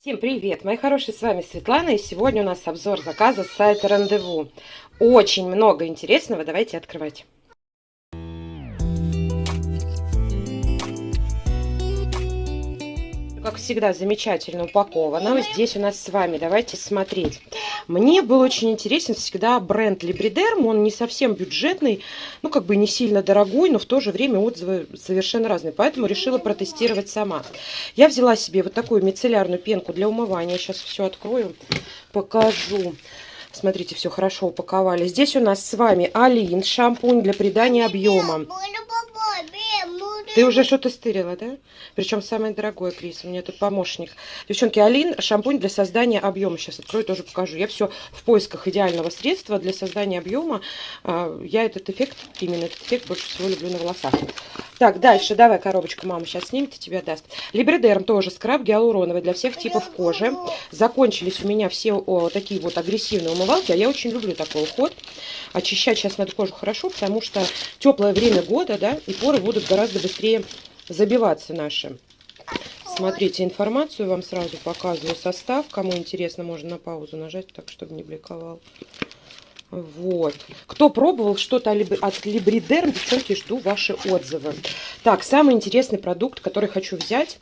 Всем привет, мои хорошие, с вами Светлана, и сегодня у нас обзор заказа с сайта Рандеву. Очень много интересного, давайте открывать. Как всегда, замечательно упаковано. Здесь у нас с вами, давайте смотреть. Мне был очень интересен всегда бренд Libriderm. Он не совсем бюджетный, ну, как бы не сильно дорогой, но в то же время отзывы совершенно разные. Поэтому решила протестировать сама. Я взяла себе вот такую мицеллярную пенку для умывания. Сейчас все открою, покажу. Смотрите, все хорошо упаковали. Здесь у нас с вами Алин шампунь для придания объема. Ты уже что-то стырила, да? Причем самое дорогое, Крис. У меня тут помощник. Девчонки, Алин, шампунь для создания объема. Сейчас открою, тоже покажу. Я все в поисках идеального средства для создания объема. А, я этот эффект, именно этот эффект больше всего люблю на волосах. Так, дальше. Давай коробочку мама сейчас снимет и тебе даст. Либридерм тоже скраб гиалуроновый для всех типов кожи. Закончились у меня все о, такие вот агрессивные умывалки. А я очень люблю такой уход. Очищать сейчас надо кожу хорошо, потому что теплое время года, да, и поры будут гораздо быстрее быстрее забиваться наши. Смотрите, информацию вам сразу показываю. Состав, кому интересно, можно на паузу нажать, так, чтобы не бликовал. Вот. Кто пробовал что-то от Либридерм, девчонки, жду ваши отзывы. Так, самый интересный продукт, который хочу взять.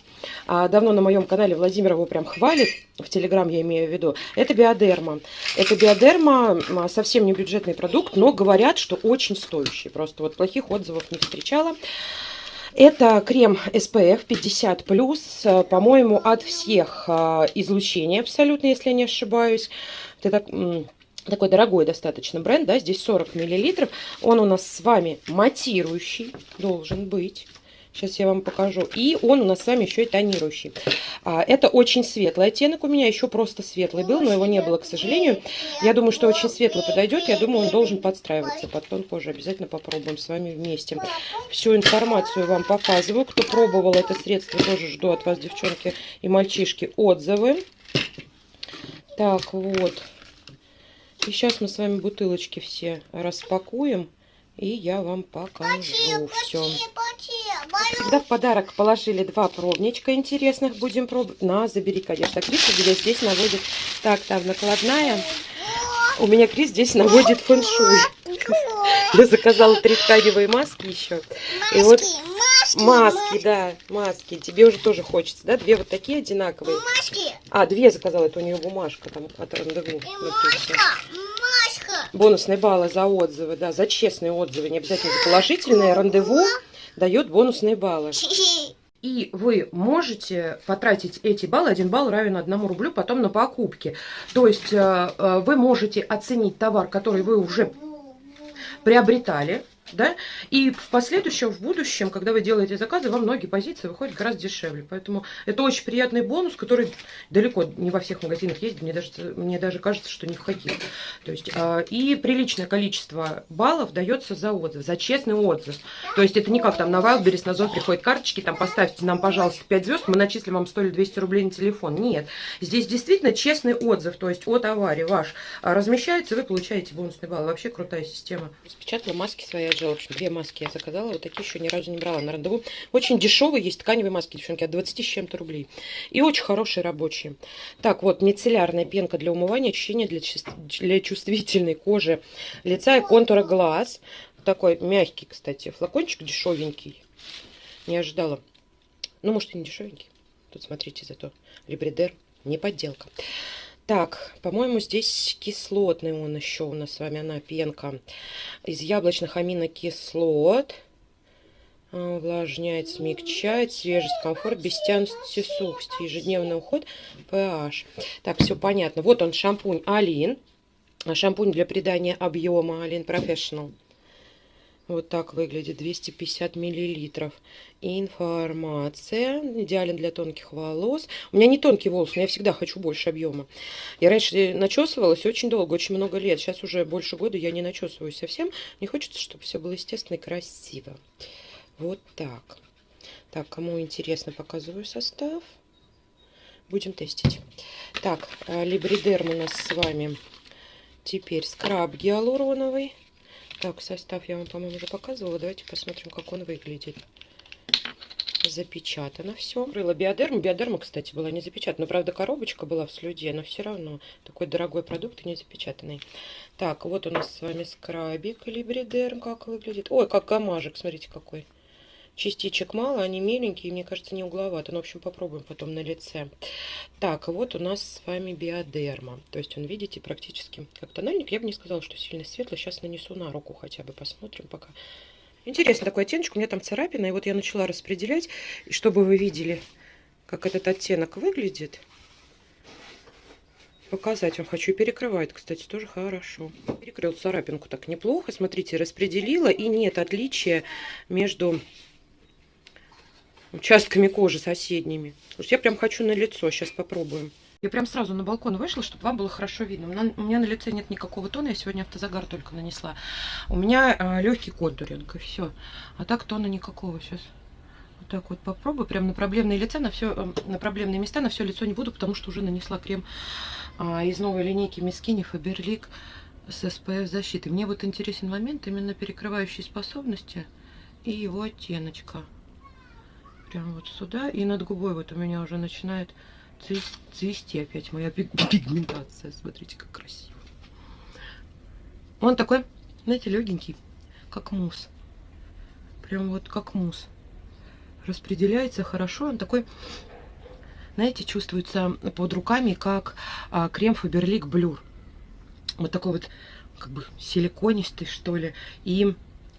А, давно на моем канале Владимир его прям хвалит. В Телеграм я имею в виду. Это биодерма. Это биодерма совсем не бюджетный продукт, но говорят, что очень стоящий. Просто вот плохих отзывов не встречала. Это крем SPF 50+, по-моему, от всех а, излучений абсолютно, если я не ошибаюсь. Это так, такой дорогой достаточно бренд, да, здесь 40 миллилитров. Он у нас с вами матирующий, должен быть. Сейчас я вам покажу. И он у нас с вами еще и тонирующий. А, это очень светлый оттенок у меня. Еще просто светлый был, но его не было, к сожалению. Я думаю, что очень светлый подойдет. Я думаю, он должен подстраиваться под тон кожи. Обязательно попробуем с вами вместе. Всю информацию вам показываю. Кто пробовал это средство, тоже жду от вас, девчонки и мальчишки, отзывы. Так, вот. И сейчас мы с вами бутылочки все распакуем. И я вам покажу все. Всегда в подарок положили два пробничка интересных. Будем пробовать. На, забери, конечно. Крис здесь, здесь наводит... Так, там накладная. У меня Крис здесь наводит фэншуй. Я заказала три тканевые маски еще. И вот маски, да, маски. Тебе уже тоже хочется, да? Две вот такие одинаковые. Маски. А, две заказала. Это у нее бумажка там от рандеву. Бонусные баллы за отзывы, да, за честные отзывы, не обязательно за положительные. Рандеву дает бонусные баллы. И вы можете потратить эти баллы, один балл равен одному рублю, потом на покупки. То есть э, э, вы можете оценить товар, который вы уже приобретали, да, и в последующем, в будущем, когда вы делаете заказы, вам многие позиции выходят гораздо дешевле. Поэтому это очень приятный бонус, который далеко не во всех магазинах есть, мне даже, мне даже кажется, что не входил. То есть, э, и приличное количество баллов дается за отзыв, за честный отзыв. То есть это не как там на Wildberries, на Зон приходят карточки, там поставьте нам, пожалуйста, 5 звезд, мы начислим вам 100 или 200 рублей на телефон. Нет, здесь действительно честный отзыв, то есть о товаре ваш размещается, вы получаете бонусный балл. Вообще крутая система. Распечатала маски свои отжила. В общем, две маски я заказала. Вот такие еще ни разу не брала на рандеву. Очень дешевые есть тканевые маски, девчонки, от 20 с чем-то рублей. И очень хорошие рабочие. Так, вот, мицеллярная пенка для умывания, очищения для, для чувствительной кожи лица и контура глаз. Такой мягкий, кстати, флакончик дешевенький. Не ожидала. Ну, может, и не дешевенький. Тут, смотрите, зато Либридер, не подделка. Так, по-моему, здесь кислотный он еще у нас с вами, она пенка из яблочных аминокислот. А, увлажняет, смягчает, свежесть, комфорт, без тянущей сухости, ежедневный уход, pH. Так, все понятно. Вот он, шампунь Алин. Шампунь для придания объема Алин Professional. Вот так выглядит, 250 миллилитров. Информация. Идеален для тонких волос. У меня не тонкий волос, но я всегда хочу больше объема. Я раньше начесывалась очень долго, очень много лет. Сейчас уже больше года я не начесываюсь совсем. Мне хочется, чтобы все было естественно и красиво. Вот так. Так, кому интересно, показываю состав. Будем тестить. Так, э, либридерм у нас с вами теперь скраб гиалуроновый. Так, состав я вам, по-моему, уже показывала. Давайте посмотрим, как он выглядит. запечатано все. Крыла биодерму. Биодерма, кстати, была не запечатана. Правда, коробочка была в слюде, но все равно такой дорогой продукт и не запечатанный. Так, вот у нас с вами скрабик Либридерм. Как выглядит? Ой, как гамажик, смотрите какой. Частичек мало, они меленькие, мне кажется, не угловато. Ну, в общем, попробуем потом на лице. Так, вот у нас с вами биодерма. То есть он, видите, практически как тональник. Я бы не сказала, что сильно светлый. Сейчас нанесу на руку хотя бы, посмотрим пока. Интересный такой оттеночек. У меня там царапина. И вот я начала распределять. И чтобы вы видели, как этот оттенок выглядит, показать вам хочу. И перекрывает, кстати, тоже хорошо. Перекрыл царапинку так неплохо. Смотрите, распределила. И нет отличия между участками кожи соседними. Слушайте, я прям хочу на лицо. Сейчас попробуем. Я прям сразу на балкон вышла, чтобы вам было хорошо видно. У меня на лице нет никакого тона, я сегодня автозагар только нанесла. У меня э, легкий контуринг, и все. А так тона никакого сейчас. Вот так вот попробую. Прям на проблемные лица, на все, э, на проблемные места, на все лицо не буду, потому что уже нанесла крем э, из новой линейки Мискини Faberlic с SPF защитой. Мне вот интересен момент именно перекрывающей способности и его оттеночка. Прям вот сюда. И над губой вот у меня уже начинает цвести опять моя пигментация. Смотрите, как красиво. Он такой, знаете, легенький, как мусс. Прям вот как мусс. Распределяется хорошо. Он такой, знаете, чувствуется под руками, как а, крем Faberlic Blur. Вот такой вот, как бы, силиконистый, что ли. И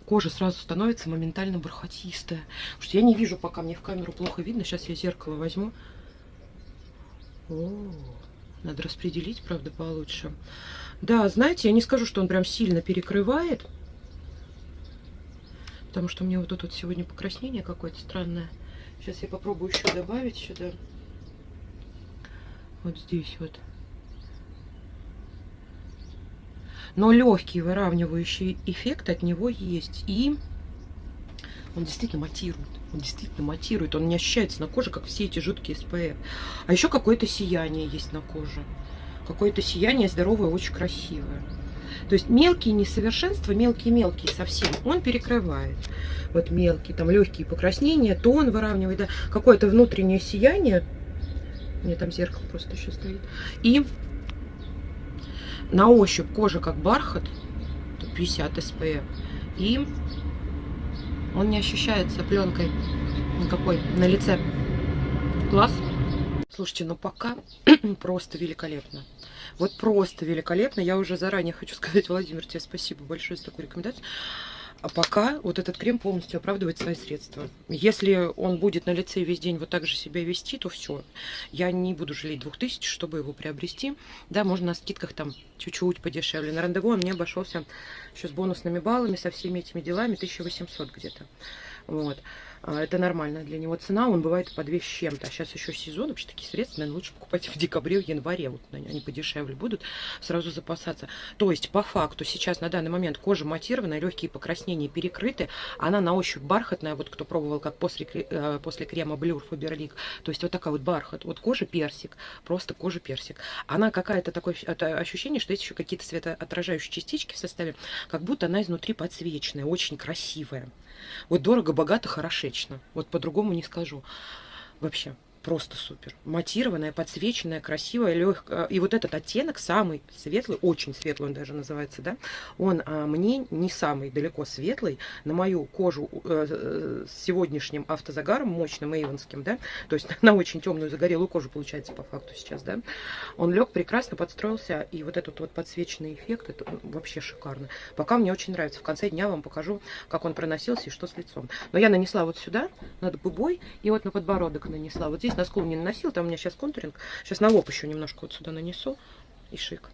кожа сразу становится моментально бархатистая. Потому что я не вижу, пока мне в камеру плохо видно. Сейчас я зеркало возьму. О, надо распределить, правда, получше. Да, знаете, я не скажу, что он прям сильно перекрывает. Потому что меня вот тут вот сегодня покраснение какое-то странное. Сейчас я попробую еще добавить сюда. Вот здесь вот. Но легкий выравнивающий эффект от него есть. И он действительно матирует. Он действительно матирует. Он не ощущается на коже, как все эти жуткие SPF. А еще какое-то сияние есть на коже. Какое-то сияние здоровое, очень красивое. То есть мелкие несовершенства, мелкие-мелкие совсем, он перекрывает. Вот мелкие, там легкие покраснения, тон выравнивает, да, какое-то внутреннее сияние. У меня там зеркало просто еще стоит. И на ощупь кожа как бархат, 50 SPF. И он не ощущается пленкой никакой на лице. Класс. Слушайте, ну пока просто великолепно. Вот просто великолепно. Я уже заранее хочу сказать, Владимир, тебе спасибо большое за такую рекомендацию. А пока вот этот крем полностью оправдывает свои средства. Если он будет на лице весь день вот так же себя вести, то все. Я не буду жалеть 2000, чтобы его приобрести. Да, можно на скидках там чуть-чуть подешевле. На рандеву он мне обошелся еще с бонусными баллами, со всеми этими делами 1800 где-то. Вот. А, это нормальная для него цена, он бывает по 2 с чем-то. А сейчас еще сезон, вообще такие средства, наверное, лучше покупать в декабре, в январе, вот они подешевле будут, сразу запасаться. То есть, по факту, сейчас на данный момент кожа матированная, легкие покраснения перекрыты, она на ощупь бархатная, вот кто пробовал, как после, э, после крема Блюр Фаберлик, то есть вот такая вот бархат, вот кожа персик, просто кожа персик. Она какая-то такое ощущение, что есть еще какие-то светоотражающие частички в составе, как будто она изнутри подсвеченная, очень красивая. Вот дорого, богато, хорошечно. Вот по-другому не скажу. Вообще. Просто супер. Матированная, подсвеченная, красивая, легкая. И вот этот оттенок самый светлый, очень светлый он даже называется, да, он а, мне не самый далеко светлый. На мою кожу э, э с сегодняшним автозагаром, мощным эйвонским, да, то есть на очень темную загорелую кожу получается по факту сейчас, да, он лег прекрасно, подстроился, и вот этот вот подсвеченный эффект, это вообще шикарно. Пока мне очень нравится. В конце дня вам покажу, как он проносился и что с лицом. Но я нанесла вот сюда, над губой, и вот на подбородок нанесла. Вот здесь здесь на скул не наносил, там у меня сейчас контуринг. Сейчас на лоб еще немножко вот сюда нанесу. И шик.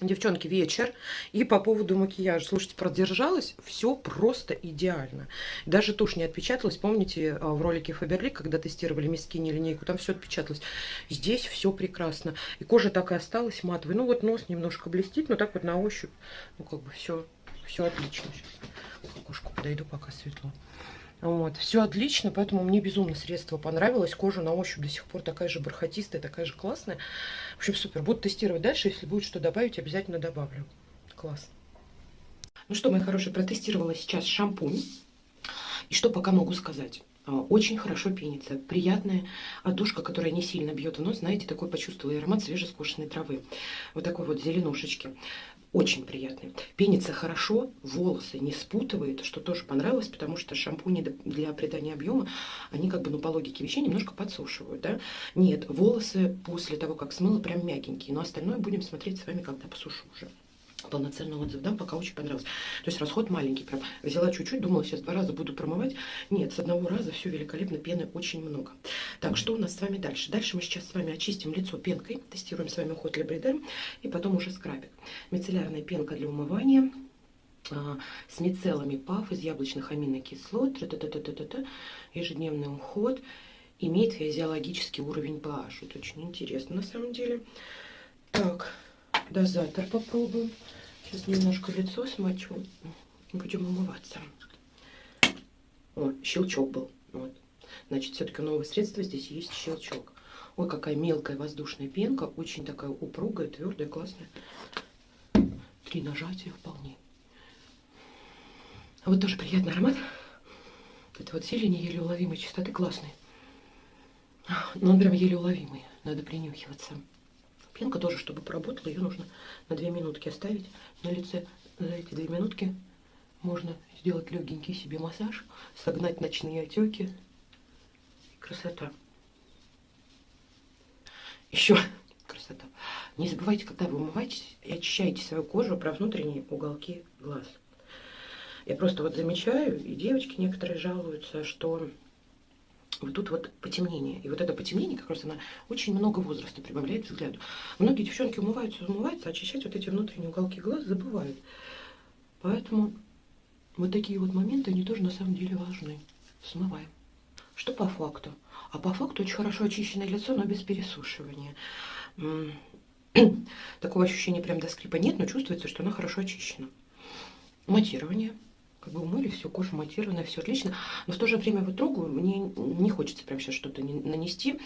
Девчонки, вечер. И по поводу макияжа. Слушайте, продержалась все просто идеально. Даже тушь не отпечаталась. Помните а, в ролике Фаберли, когда тестировали мискини линейку, там все отпечаталось. Здесь все прекрасно. И кожа так и осталась матовой. Ну вот нос немножко блестит, но так вот на ощупь, ну как бы все, все отлично. Сейчас к окошку подойду, пока светло. Вот, все отлично, поэтому мне безумно средство понравилось. Кожа на ощупь до сих пор такая же бархатистая, такая же классная. В общем, супер. Буду тестировать дальше. Если будет что добавить, обязательно добавлю. Класс. Ну что, мои хорошие, протестировала сейчас шампунь. И что пока могу сказать? А, очень хорошо пенится. Приятная отдушка, которая не сильно бьет в нос. Знаете, такой почувствовала аромат свежескошенной травы. Вот такой вот зеленушечки. Очень приятный. Пенится хорошо, волосы не спутывает, что тоже понравилось, потому что шампуни для придания объема, они как бы, ну, по логике вещей немножко подсушивают, да. Нет, волосы после того, как смыла, прям мягенькие, но остальное будем смотреть с вами, когда посушу уже полноценный отзыв дам, пока очень понравилось. То есть расход маленький, прям взяла чуть-чуть, думала, сейчас два раза буду промывать. Нет, с одного раза все великолепно, пены очень много. Так, что у нас с вами дальше? Дальше мы сейчас с вами очистим лицо пенкой, тестируем с вами уход Лебридер, и потом уже скрабик. Мицеллярная пенка для умывания, а, с мицеллами ПАФ из яблочных аминокислот, т -т -т -т -т -т, ежедневный уход, имеет физиологический уровень pH. Это очень интересно на самом деле. Так, дозатор попробуем. Сейчас немножко лицо смочу. Будем умываться. О, щелчок был. Вот. Значит, все-таки новое средство здесь есть щелчок. Ой, какая мелкая воздушная пенка. Очень такая упругая, твердая, классная. Три нажатия вполне. А вот тоже приятный аромат. Это вот зелень еле уловимой чистоты классный. Но он прям еле уловимый. Надо принюхиваться. Пенка тоже, чтобы поработала, ее нужно на 2 минутки оставить на лице. За эти 2 минутки можно сделать легенький себе массаж, согнать ночные отеки. Красота. Еще красота. Не забывайте, когда вы умываетесь и очищаете свою кожу про внутренние уголки глаз. Я просто вот замечаю, и девочки некоторые жалуются, что вот тут вот потемнение. И вот это потемнение, как раз она очень много возраста прибавляет взгляду. Многие девчонки умываются, умываются, а очищать вот эти внутренние уголки глаз забывают. Поэтому вот такие вот моменты, они тоже на самом деле важны. Смываем. Что по факту? А по факту очень хорошо очищенное лицо, но без пересушивания. Такого ощущения прям до скрипа нет, но чувствуется, что оно хорошо очищено. Матирование как бы умыли, все, кожа матированная, все отлично. Но в то же время вот трогаю, мне не хочется прям сейчас что-то нанести.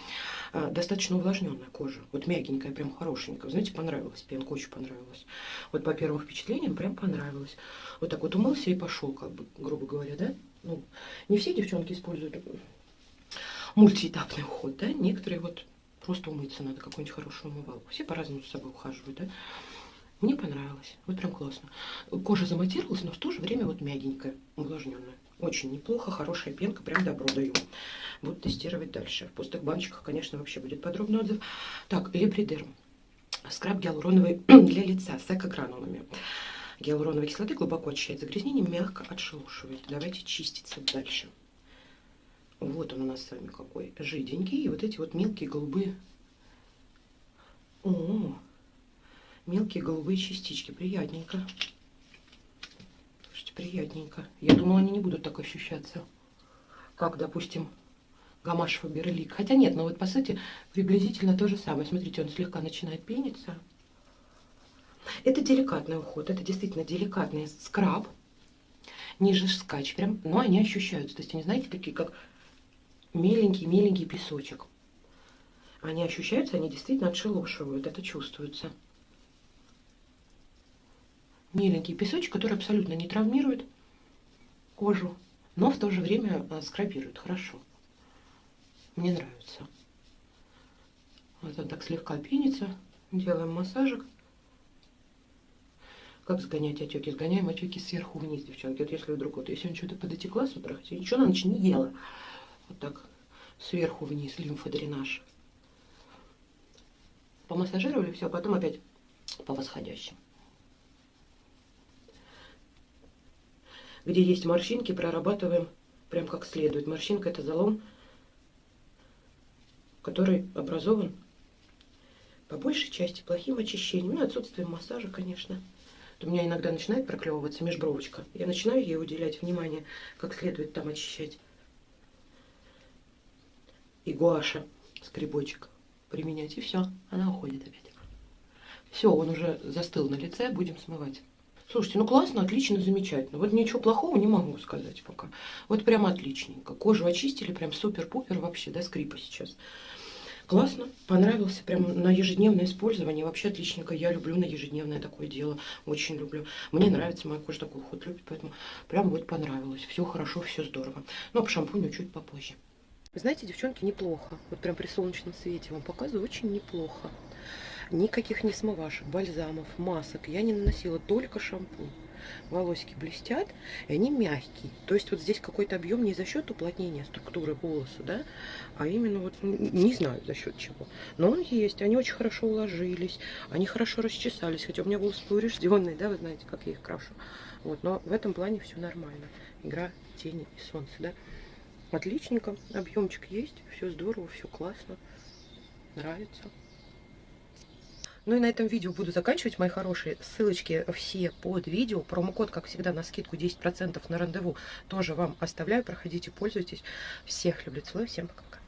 А, достаточно увлажненная кожа, вот мягенькая, прям хорошенькая. Знаете, понравилась, пенка очень понравилась. Вот по первым впечатлениям прям понравилось. Вот так вот умылся и пошел, как бы, грубо говоря, да? Ну, не все девчонки используют мультиэтапный уход, да? Некоторые вот просто умыться надо, какую-нибудь хорошую умывалку. Все по-разному с собой ухаживают, да? Мне понравилось. Вот прям классно. Кожа заматировалась, но в то же время вот мягенькая, увлажненная. Очень неплохо, хорошая пенка, прям добро даю. Буду тестировать дальше. В пустых баночках, конечно, вообще будет подробный отзыв. Так, Лепридерм. Скраб гиалуроновый для лица с экогранулами. Гиалуроновой кислоты глубоко очищает загрязнение, мягко отшелушивает. Давайте чиститься дальше. Вот он у нас с вами какой жиденький. И вот эти вот мелкие голубые. О, мелкие голубые частички. Приятненько. Слушайте, приятненько. Я думала, они не будут так ощущаться, как, допустим, гамаш фаберлик. Хотя нет, но вот по сути приблизительно то же самое. Смотрите, он слегка начинает пениться. Это деликатный уход, это действительно деликатный скраб, ниже скач прям, но они ощущаются. То есть они, знаете, такие как меленький-меленький песочек. Они ощущаются, они действительно отшелушивают, это чувствуется миленький песочек, который абсолютно не травмирует кожу, но в то же время э, скрабирует хорошо. Мне нравится. Вот он так слегка пенится. Делаем массажик. Как сгонять отеки? Сгоняем отеки сверху вниз, девчонки. Вот если вдруг, вот если он что-то подотекла с утра, хотя ничего на ночь не ела. Вот так сверху вниз лимфодренаж. Помассажировали, все, а потом опять по восходящим. где есть морщинки, прорабатываем прям как следует. Морщинка это залом, который образован по большей части плохим очищением, ну, отсутствием массажа, конечно. у меня иногда начинает проклевываться межбровочка. Я начинаю ей уделять внимание, как следует там очищать. И гуаша, скребочек применять, и все, она уходит опять. Все, он уже застыл на лице, будем смывать. Слушайте, ну классно, отлично, замечательно. Вот ничего плохого не могу сказать пока. Вот прям отличненько. Кожу очистили, прям супер-пупер вообще, да, скрипа сейчас. Классно, понравился, прям на ежедневное использование. Вообще отличненько, я люблю на ежедневное такое дело, очень люблю. Мне нравится, моя кожа такой уход любит, поэтому прям вот понравилось. Все хорошо, все здорово. Но по шампуню чуть попозже. Вы знаете, девчонки, неплохо. Вот прям при солнечном свете вам показываю, очень неплохо. Никаких не смывашек, бальзамов, масок я не наносила, только шампунь волосики блестят, и они мягкие. То есть вот здесь какой-то объем не за счет уплотнения структуры волоса, да, а именно вот, не знаю за счет чего. Но он есть, они очень хорошо уложились, они хорошо расчесались, хотя у меня волосы поврежденные, да, вы знаете, как я их крашу. Вот, но в этом плане все нормально. Игра тени и солнца, да. Отличненько, объемчик есть, все здорово, все классно, нравится. Ну и на этом видео буду заканчивать, мои хорошие. Ссылочки все под видео. Промокод, как всегда, на скидку 10% на рандеву тоже вам оставляю. Проходите, пользуйтесь. Всех люблю, целую. Всем пока-пока.